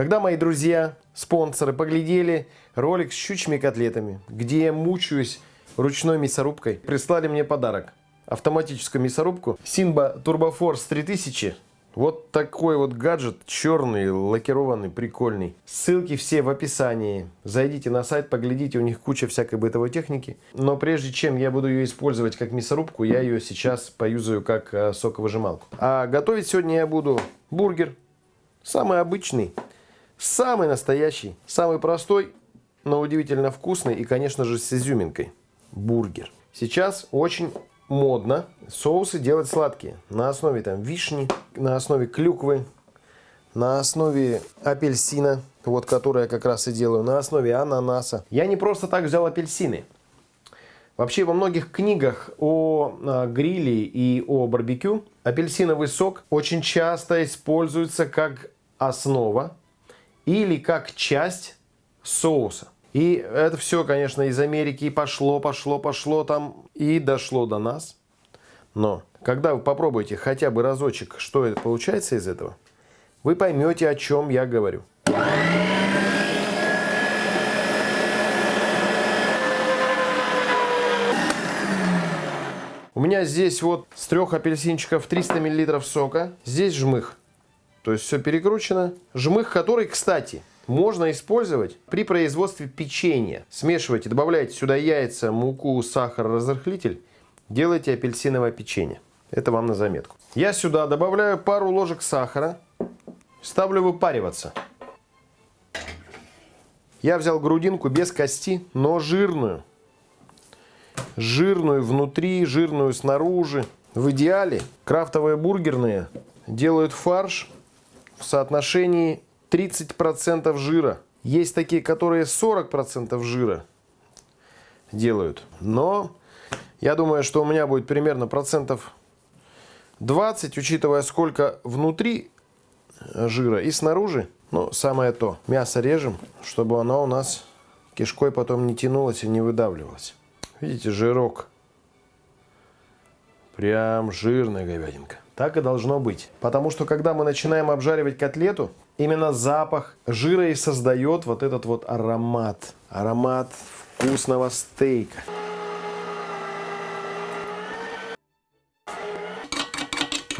Когда мои друзья, спонсоры, поглядели ролик с щучьими котлетами, где я мучаюсь ручной мясорубкой, прислали мне подарок. Автоматическую мясорубку Sinba TurboForce 3000 вот такой вот гаджет, черный, лакированный, прикольный. Ссылки все в описании. Зайдите на сайт, поглядите, у них куча всякой бытовой техники. Но прежде чем я буду ее использовать как мясорубку, я ее сейчас поюзаю как э, соковыжималку. А готовить сегодня я буду бургер. Самый обычный, самый настоящий, самый простой, но удивительно вкусный и, конечно же, с изюминкой. Бургер. Сейчас очень модно соусы делать сладкие. На основе там вишни, на основе клюквы, на основе апельсина, вот который я как раз и делаю, на основе ананаса. Я не просто так взял апельсины. Вообще во многих книгах о а, гриле и о барбекю апельсиновый сок очень часто используется как основа или как часть соуса. И это все, конечно, из Америки пошло, пошло, пошло там и дошло до нас. Но когда вы попробуете хотя бы разочек, что это получается из этого, вы поймете, о чем я говорю. У меня здесь вот с трех апельсинчиков 300 мл сока. Здесь жмых. То есть все перекручено. Жмых, который, кстати, можно использовать при производстве печенья. Смешивайте, добавляйте сюда яйца, муку, сахар, разрыхлитель. Делайте апельсиновое печенье. Это вам на заметку. Я сюда добавляю пару ложек сахара. Ставлю выпариваться. Я взял грудинку без кости, но жирную. Жирную внутри, жирную снаружи. В идеале крафтовые бургерные делают фарш в соотношении 30% жира. Есть такие, которые 40% жира делают. Но я думаю, что у меня будет примерно процентов 20, учитывая сколько внутри жира и снаружи. Ну, самое то. Мясо режем, чтобы оно у нас кишкой потом не тянулось и не выдавливалось. Видите, жирок. Прям жирная говядинка. Так и должно быть. Потому что, когда мы начинаем обжаривать котлету, именно запах жира и создает вот этот вот аромат. Аромат вкусного стейка.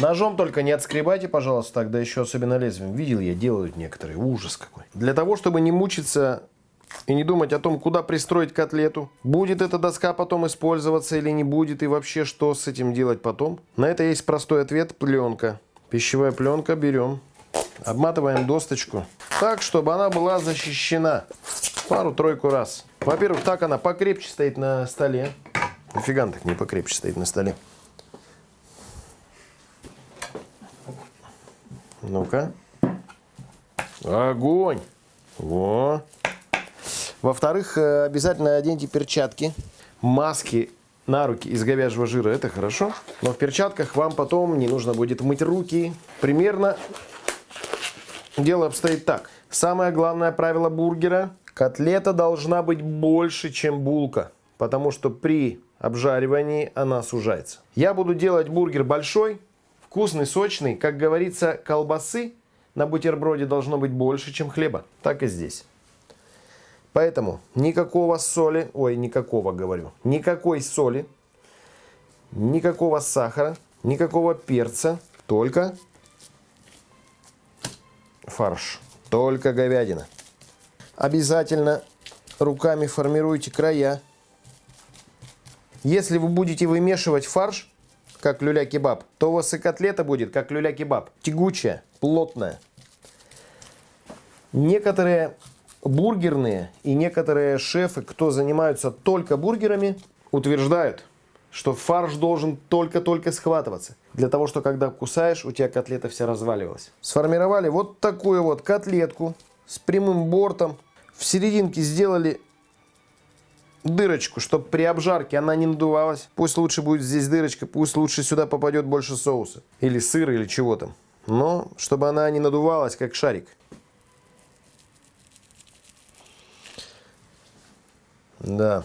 Ножом только не отскребайте, пожалуйста, тогда еще особенно лезвием. Видел я, делают некоторые. Ужас какой. Для того, чтобы не мучиться и не думать о том, куда пристроить котлету, будет эта доска потом использоваться или не будет, и вообще что с этим делать потом. На это есть простой ответ – пленка. Пищевая пленка берем, обматываем досточку так, чтобы она была защищена пару-тройку раз. Во-первых, так она покрепче стоит на столе. Нифига так не покрепче стоит на столе. Ну-ка. Огонь! Во! Во-вторых, э, обязательно оденьте перчатки, маски на руки из говяжьего жира, это хорошо. Но в перчатках вам потом не нужно будет мыть руки. Примерно дело обстоит так. Самое главное правило бургера. Котлета должна быть больше, чем булка. Потому что при обжаривании она сужается. Я буду делать бургер большой, вкусный, сочный. Как говорится, колбасы на бутерброде должно быть больше, чем хлеба. Так и здесь. Поэтому никакого соли, ой, никакого говорю, никакой соли, никакого сахара, никакого перца, только фарш, только говядина. Обязательно руками формируйте края. Если вы будете вымешивать фарш, как люля-кебаб, то у вас и котлета будет, как люля-кебаб, тягучая, плотная. Некоторые бургерные и некоторые шефы, кто занимаются только бургерами, утверждают, что фарш должен только-только схватываться. Для того, что когда кусаешь, у тебя котлета вся разваливалась. Сформировали вот такую вот котлетку с прямым бортом. В серединке сделали дырочку, чтобы при обжарке она не надувалась. Пусть лучше будет здесь дырочка, пусть лучше сюда попадет больше соуса. Или сыра, или чего там. Но чтобы она не надувалась, как шарик. Да.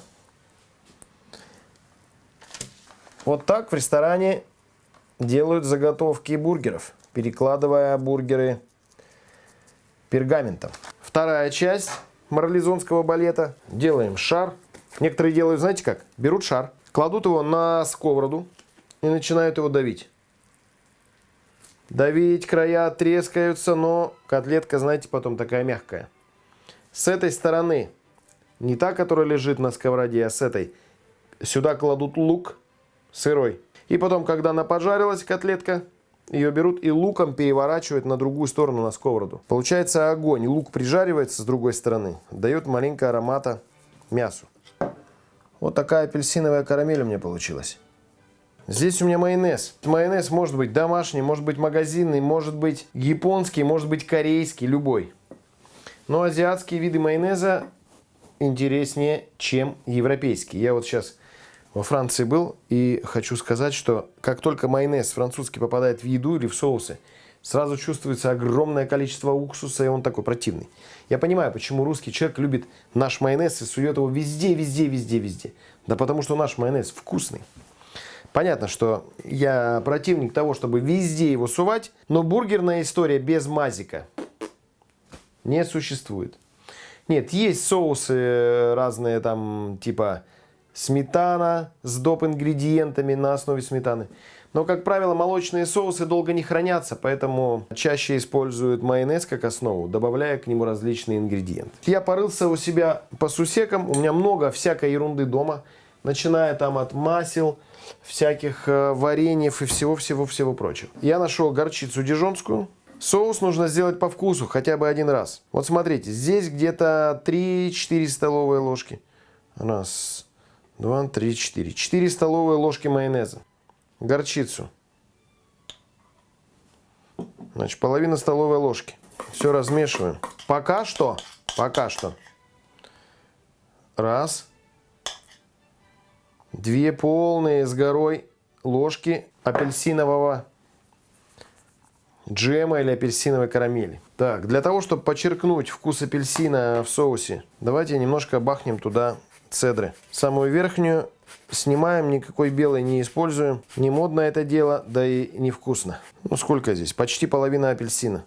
Вот так в ресторане делают заготовки бургеров, перекладывая бургеры пергаментом. Вторая часть марлезонского балета. Делаем шар. Некоторые делают, знаете как? Берут шар, кладут его на сковороду и начинают его давить. Давить, края трескаются, но котлетка, знаете, потом такая мягкая. С этой стороны, не та, которая лежит на сковороде, а с этой, сюда кладут лук сырой. И потом, когда она пожарилась, котлетка, ее берут и луком переворачивают на другую сторону, на сковороду. Получается огонь. Лук прижаривается с другой стороны. Дает маленько аромата мясу. Вот такая апельсиновая карамель у меня получилась. Здесь у меня майонез. Майонез может быть домашний, может быть магазинный, может быть японский, может быть корейский, любой. Но азиатские виды майонеза интереснее, чем европейские. Я вот сейчас во Франции был и хочу сказать, что как только майонез французский попадает в еду или в соусы, сразу чувствуется огромное количество уксуса, и он такой противный. Я понимаю, почему русский человек любит наш майонез и сует его везде, везде, везде, везде. Да потому что наш майонез вкусный. Понятно, что я противник того, чтобы везде его сувать, но бургерная история без мазика не существует. Нет, есть соусы разные там, типа сметана с доп. ингредиентами на основе сметаны. Но, как правило, молочные соусы долго не хранятся, поэтому чаще используют майонез как основу, добавляя к нему различные ингредиенты. Я порылся у себя по сусекам, у меня много всякой ерунды дома, начиная там от масел, всяких э, вареньев и всего-всего-всего прочего. Я нашел горчицу дижонскую. Соус нужно сделать по вкусу, хотя бы один раз. Вот смотрите, здесь где-то 3-4 столовые ложки. Раз, 2, 3, 4. 4 столовые ложки майонеза. Горчицу. Значит, половина столовой ложки. Все размешиваем. Пока что, пока что. Раз. Две полные с горой ложки апельсинового джема или апельсиновой карамели. Так, для того, чтобы подчеркнуть вкус апельсина в соусе, давайте немножко бахнем туда цедры. Самую верхнюю снимаем, никакой белой не используем. Не модно это дело, да и невкусно. Ну сколько здесь? Почти половина апельсина.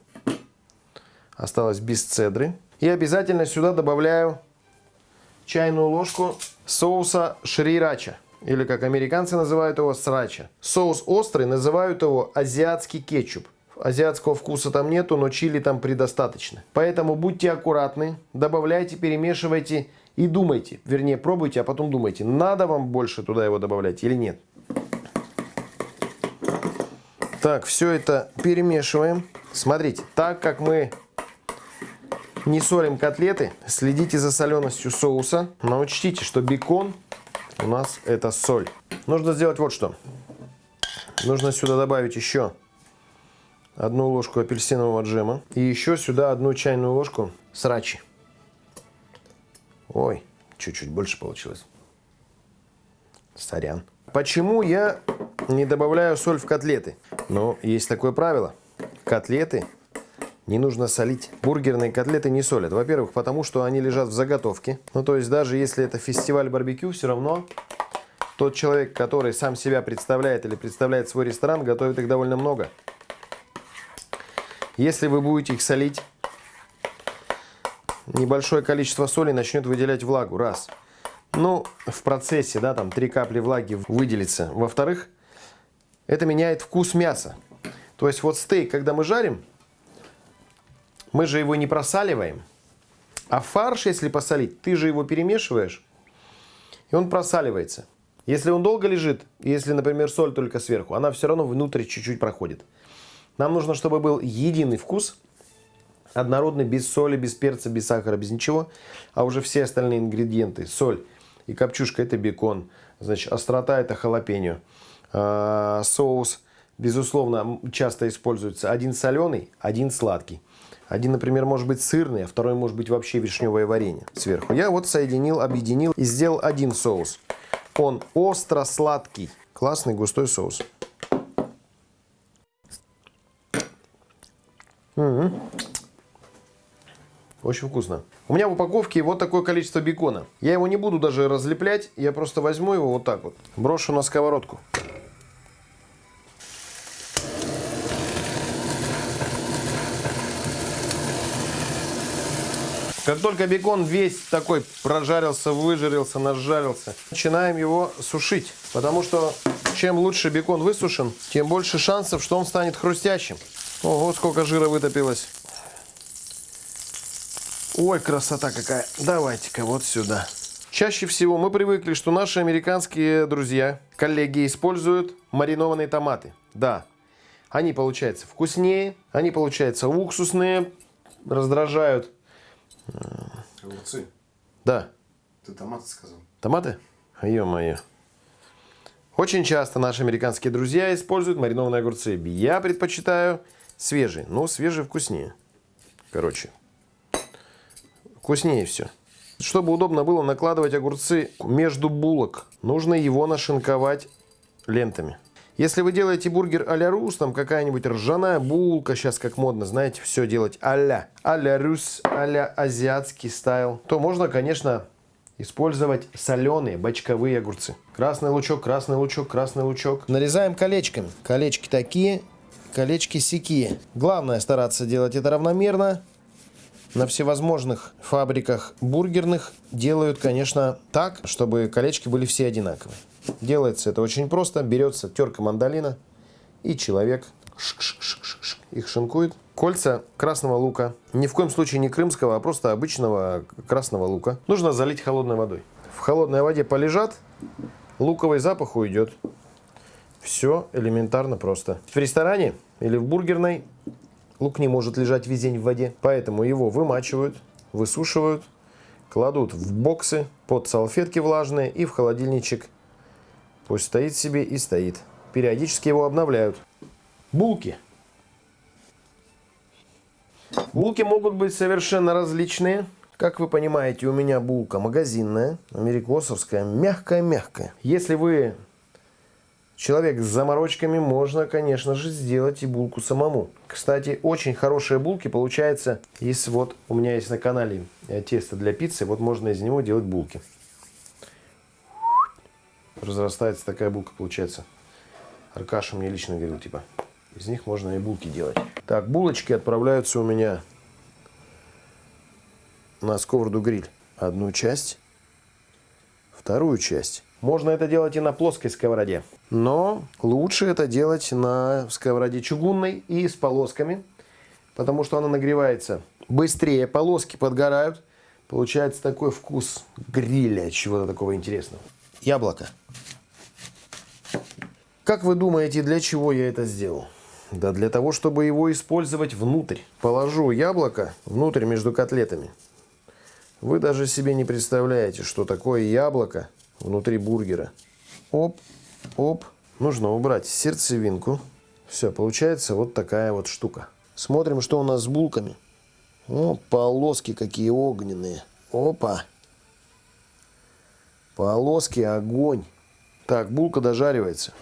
Осталось без цедры. И обязательно сюда добавляю чайную ложку соуса шрирача. Или как американцы называют его срача. Соус острый, называют его азиатский кетчуп. Азиатского вкуса там нету, но чили там предостаточно. Поэтому будьте аккуратны, добавляйте, перемешивайте и думайте, вернее пробуйте, а потом думайте, надо вам больше туда его добавлять или нет. Так, все это перемешиваем. Смотрите, так как мы не солим котлеты, следите за соленостью соуса. Но учтите, что бекон у нас это соль. Нужно сделать вот что. Нужно сюда добавить еще одну ложку апельсинового джема. И еще сюда одну чайную ложку срачи. Ой, чуть-чуть больше получилось. Сорян. Почему я не добавляю соль в котлеты? Ну, есть такое правило. Котлеты не нужно солить. Бургерные котлеты не солят. Во-первых, потому что они лежат в заготовке. Ну, то есть, даже если это фестиваль барбекю, все равно тот человек, который сам себя представляет или представляет свой ресторан, готовит их довольно много. Если вы будете их солить, небольшое количество соли начнет выделять влагу. Раз. Ну, в процессе, да, там три капли влаги выделится. Во-вторых, это меняет вкус мяса. То есть вот стейк, когда мы жарим, мы же его не просаливаем. А фарш, если посолить, ты же его перемешиваешь, и он просаливается. Если он долго лежит, если, например, соль только сверху, она все равно внутрь чуть-чуть проходит. Нам нужно, чтобы был единый вкус – однородный, без соли, без перца, без сахара, без ничего. А уже все остальные ингредиенты, соль и копчушка, это бекон. Значит, острота это халапеньо. А, соус, безусловно, часто используется один соленый, один сладкий. Один, например, может быть сырный, а второй может быть вообще вишневое варенье сверху. Я вот соединил, объединил и сделал один соус. Он остро-сладкий. Классный густой соус. Угу. Очень вкусно. У меня в упаковке вот такое количество бекона. Я его не буду даже разлеплять, я просто возьму его вот так вот, брошу на сковородку. Как только бекон весь такой прожарился, выжарился, нажарился, начинаем его сушить. Потому что чем лучше бекон высушен, тем больше шансов, что он станет хрустящим. Ого, сколько жира вытопилось. Ой, красота какая. Давайте-ка вот сюда. Чаще всего мы привыкли, что наши американские друзья, коллеги используют маринованные томаты. Да, они получаются вкуснее, они получаются уксусные, раздражают. Огурцы. Да, Ты томаты сказал. томаты? Ё-моё. Очень часто наши американские друзья используют маринованные огурцы. Я предпочитаю свежие, но свежие вкуснее. Короче, вкуснее все. Чтобы удобно было накладывать огурцы между булок, нужно его нашинковать лентами. Если вы делаете бургер а-ля рус, там какая-нибудь ржаная булка, сейчас как модно, знаете, все делать а-ля, а-ля рус, а-ля азиатский стайл, то можно, конечно, использовать соленые бочковые огурцы. Красный лучок, красный лучок, красный лучок. Нарезаем колечками. Колечки такие, колечки сякие. Главное стараться делать это равномерно. На всевозможных фабриках бургерных делают, конечно, так, чтобы колечки были все одинаковые. Делается это очень просто. Берется терка мандолина, и человек их шинкует. Кольца красного лука, ни в коем случае не крымского, а просто обычного красного лука, нужно залить холодной водой. В холодной воде полежат, луковый запах уйдет. Все элементарно просто. В ресторане или в бургерной лук не может лежать весь день в воде, поэтому его вымачивают, высушивают, кладут в боксы под салфетки влажные и в холодильничек. Пусть стоит себе и стоит. Периодически его обновляют. Булки. Булки могут быть совершенно различные. Как вы понимаете, у меня булка магазинная, америкосовская, мягкая-мягкая. Если вы человек с заморочками, можно, конечно же, сделать и булку самому. Кстати, очень хорошие булки получается, если вот у меня есть на канале э, тесто для пиццы, вот можно из него делать булки. Разрастается такая булка, получается. Аркаша мне лично говорил, типа, из них можно и булки делать. Так, булочки отправляются у меня на сковороду гриль. Одну часть, вторую часть. Можно это делать и на плоской сковороде. Но лучше это делать на сковороде чугунной и с полосками. Потому что она нагревается быстрее. Полоски подгорают. Получается такой вкус гриля, чего-то такого интересного. Яблоко. Как вы думаете, для чего я это сделал? Да для того, чтобы его использовать внутрь. Положу яблоко внутрь между котлетами. Вы даже себе не представляете, что такое яблоко внутри бургера. Оп, оп. Нужно убрать сердцевинку. Все, получается вот такая вот штука. Смотрим, что у нас с булками. О, полоски какие огненные. Опа. Полоски, огонь. Так, булка дожаривается.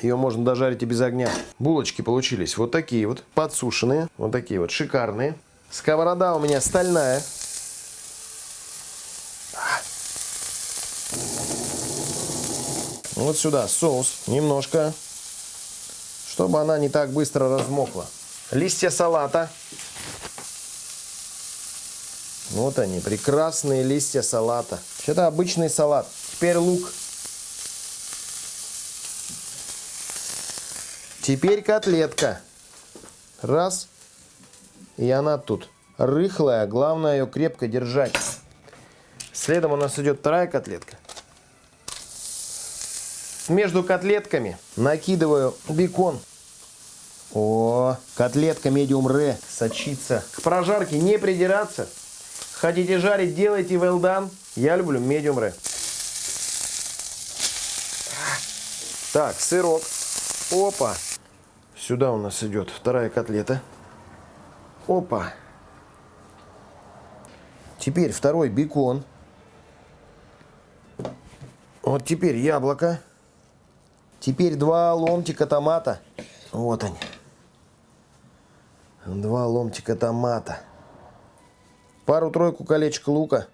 Ее можно дожарить и без огня. Булочки получились вот такие вот, подсушенные. Вот такие вот, шикарные. Сковорода у меня стальная. Вот сюда соус немножко, чтобы она не так быстро размокла. Листья салата. Вот они, прекрасные листья салата. Это обычный салат. Теперь лук. Теперь котлетка. Раз. И она тут рыхлая. Главное ее крепко держать. Следом у нас идет вторая котлетка. Между котлетками накидываю бекон. О, котлетка медиум ре сочится. К прожарке не придираться. Хотите жарить, делайте well done. Я люблю медиум ре. Так, сырок. Опа. Сюда у нас идет вторая котлета. Опа. Теперь второй бекон. Вот теперь яблоко. Теперь два ломтика томата. Вот они. Два ломтика томата. Пару-тройку колечек лука.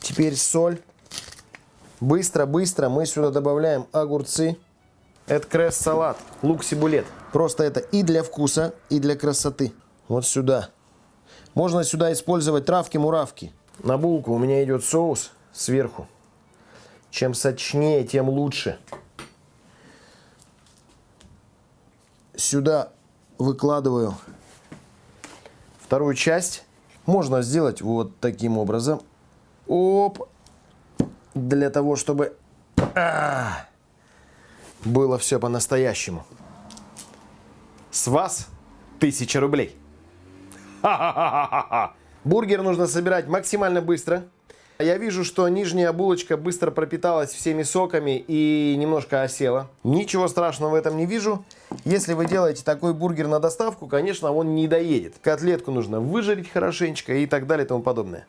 Теперь соль. Быстро-быстро мы сюда добавляем огурцы. Это кресс-салат, лук-сибулет. Просто это и для вкуса, и для красоты. Вот сюда Можно сюда использовать травки-муравки. На булку у меня идет соус сверху. Чем сочнее, тем лучше. Сюда выкладываю вторую часть. Можно сделать вот таким образом. Оп. Для того, чтобы а, было все по-настоящему. С вас тысяча рублей. Бургер нужно собирать максимально быстро. Я вижу, что нижняя булочка быстро пропиталась всеми соками и немножко осела. Ничего страшного в этом не вижу. Если вы делаете такой бургер на доставку, конечно, он не доедет. Котлетку нужно выжарить хорошенечко и так далее и тому подобное.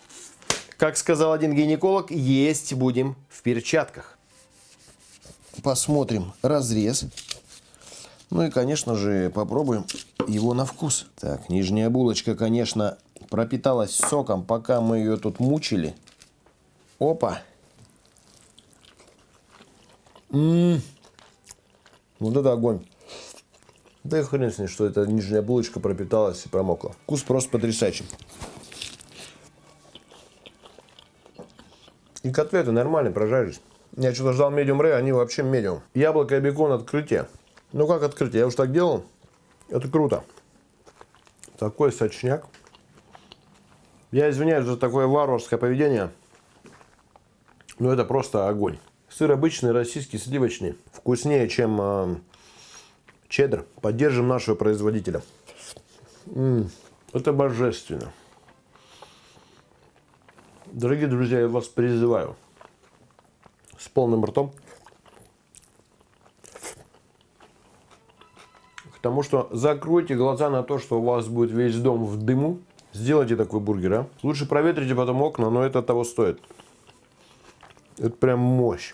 Как сказал один гинеколог, есть будем в перчатках. Посмотрим разрез. Ну и, конечно же, попробуем его на вкус. Так, нижняя булочка, конечно, пропиталась соком, пока мы ее тут мучили. Опа. М -м -м. Вот это огонь. Да и хрен с ней, что эта нижняя булочка пропиталась и промокла. Вкус просто потрясающий. И котлеты нормально прожарились. Я что-то ждал медиум рэй, они вообще медиум. Яблоко и бекон открытие. Ну как открытие? Я уж так делал. Это круто. Такой сочняк. Я извиняюсь за такое варварское поведение. Но это просто огонь. Сыр обычный, российский, сливочный. Вкуснее, чем э, чеддер. Поддержим нашего производителя. М -м, это божественно. Дорогие друзья, я вас призываю с полным ртом к тому, что закройте глаза на то, что у вас будет весь дом в дыму. Сделайте такой бургер, а. Лучше проветрите потом окна, но это того стоит. Это прям мощь.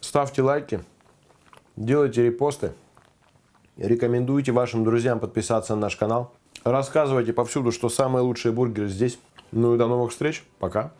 Ставьте лайки, делайте репосты, рекомендуйте вашим друзьям подписаться на наш канал. Рассказывайте повсюду, что самые лучшие бургеры здесь. Ну и до новых встреч. Пока.